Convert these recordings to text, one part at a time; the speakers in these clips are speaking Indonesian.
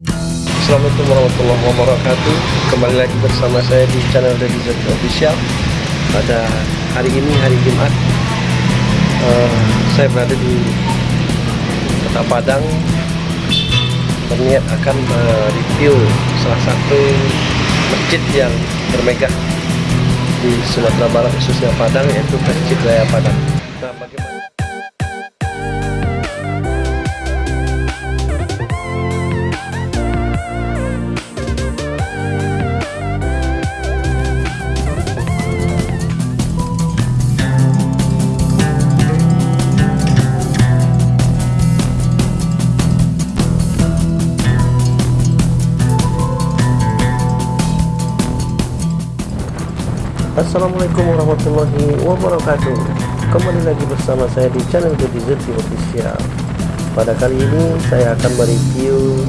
Assalamualaikum warahmatullahi wabarakatuh. Kembali lagi bersama saya di channel Deddy Zaki Official. Pada hari ini, hari Jumat uh, Saya berada di Kota Padang. Berniat akan mereview salah satu masjid yang bermegah Di Sumatera Barat khususnya Padang yaitu Masjid Raya Padang. Nah bagaimana Assalamualaikum warahmatullahi wabarakatuh. Kembali lagi bersama saya di channel Deddy Zeti Official. Pada kali ini saya akan mereview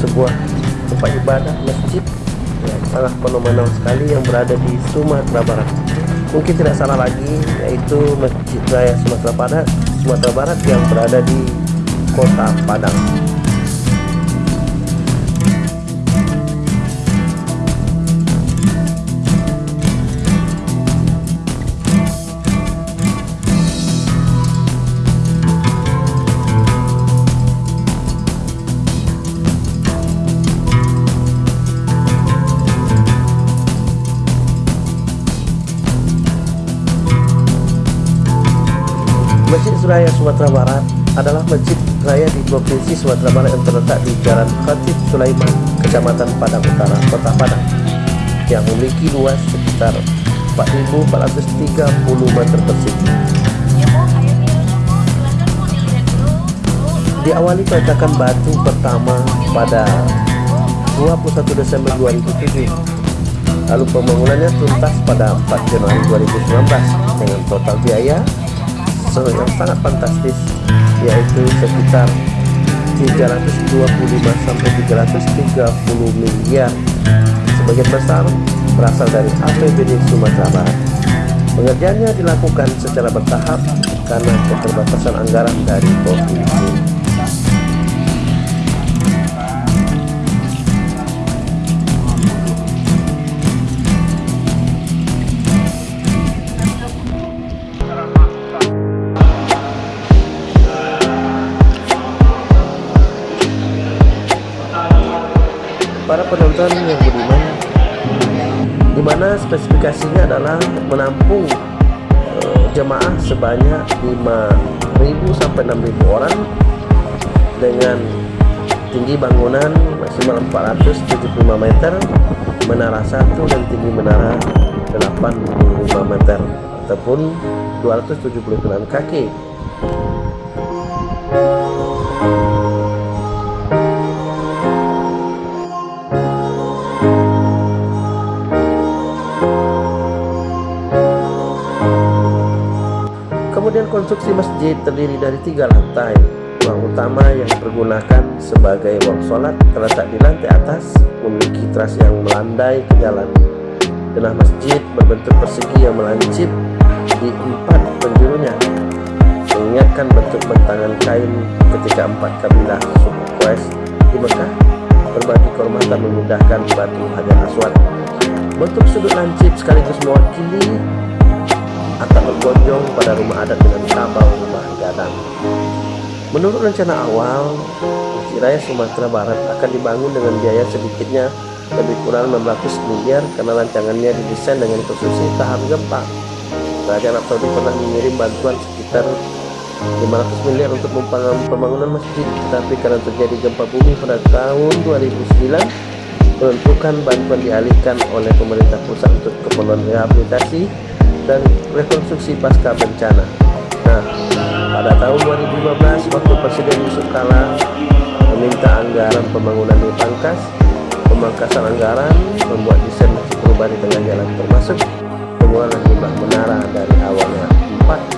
Sebuah tempat ibadah masjid Yang sangat fenomenal sekali yang berada di Sumatera Barat. Mungkin tidak salah lagi yaitu Masjid Raya Sumatera Barat Sumatera Barat yang berada di Kota Padang Raya Sumatera Barat adalah masjid raya di Provinsi Sumatera Barat yang terletak di Jalan Khatib Sulaiman, Kecamatan Padang Utara, Kota Padang, yang memiliki luas sekitar 4.430 meter persegi. Diawali peletakan batu pertama pada 21 Desember 2007 lalu pembangunannya tuntas pada 4 Januari 2019 dengan total biaya yang sangat fantastis yaitu sekitar 325 sampai 330 miliar. Sebagian besar berasal dari APBD Sumatera Barat. Pengerjaannya dilakukan secara bertahap karena keterbatasan anggaran dari provinsi penonton yang budiman. Di mana spesifikasinya adalah menampung uh, jemaah sebanyak 5.000 sampai 6.000 orang dengan tinggi bangunan maksimal 475 meter menara 1 dan tinggi menara 85 meter ataupun 279 kaki konstruksi masjid terdiri dari tiga lantai. Ruang utama yang digunakan sebagai ruang sholat terletak di lantai atas, memiliki teras yang melandai ke jalan. Denah masjid berbentuk persegi yang melancip di empat penjurunya, mengingatkan bentuk bentangan kain ketika empat kabilah suku Quraisy di Mekah berbagi kehormatan memindahkan batu Hajar Aswad. Bentuk sudut lancip sekaligus mewakili atap bergonjong pada rumah adat dengan kabel rumah gadang. Menurut rencana awal, Masjid Raya Sumatera Barat akan dibangun dengan biaya sedikitnya lebih kurang 600 miliar karena rancangannya didesain dengan konstruksi tahan gempa. Kerajaan Arab Saudi pernah mengirim bantuan sekitar 500 miliar untuk pembangunan masjid, tetapi karena terjadi gempa bumi pada tahun 2009, menentukan bantuan dialihkan oleh pemerintah pusat untuk keperluan rehabilitasi dan rekonstruksi pasca bencana. Nah, pada tahun 2015 waktu Presiden Yusuf Kala meminta anggaran pembangunan dipangkas, pemangkasan anggaran membuat desain perubahan di tengah jalan termasuk pengurangan jumlah menara dari awalnya 4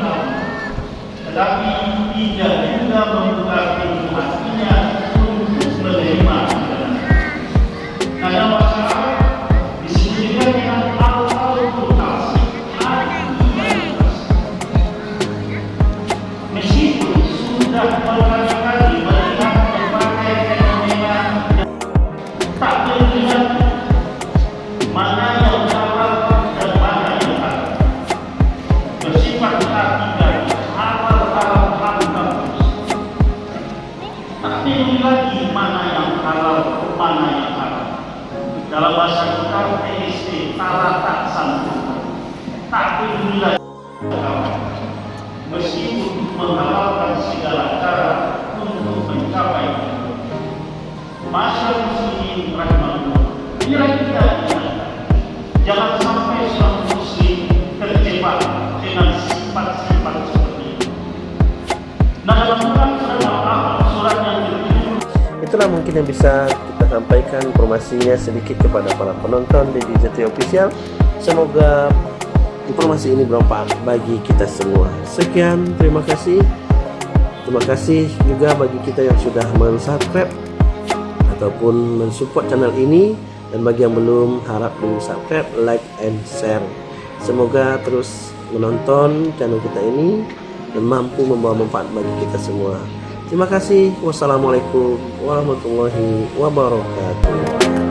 tetapi tidak mana yang. Dalam bahasa kita TST tak santun. Tak lagi meskipun menghalalkan segala cara untuk mencapai. Masyarakat muslimin rahimahullah. Inilah kita. Jangan sampai seorang muslim terjebak dengan sifat-sifat seperti itu. Nah, dalam surat yang Itulah mungkin yang bisa sampaikan informasinya sedikit kepada para penonton di DJT Official. Semoga informasi ini bermanfaat bagi kita semua. Sekian, terima kasih. Terima kasih juga bagi kita yang sudah mensubscribe ataupun mensupport channel ini dan bagi yang belum harap di subscribe, like, and share. Semoga terus menonton channel kita ini dan mampu membawa manfaat bagi kita semua. Terima kasih. Wassalamualaikum warahmatullahi wabarakatuh.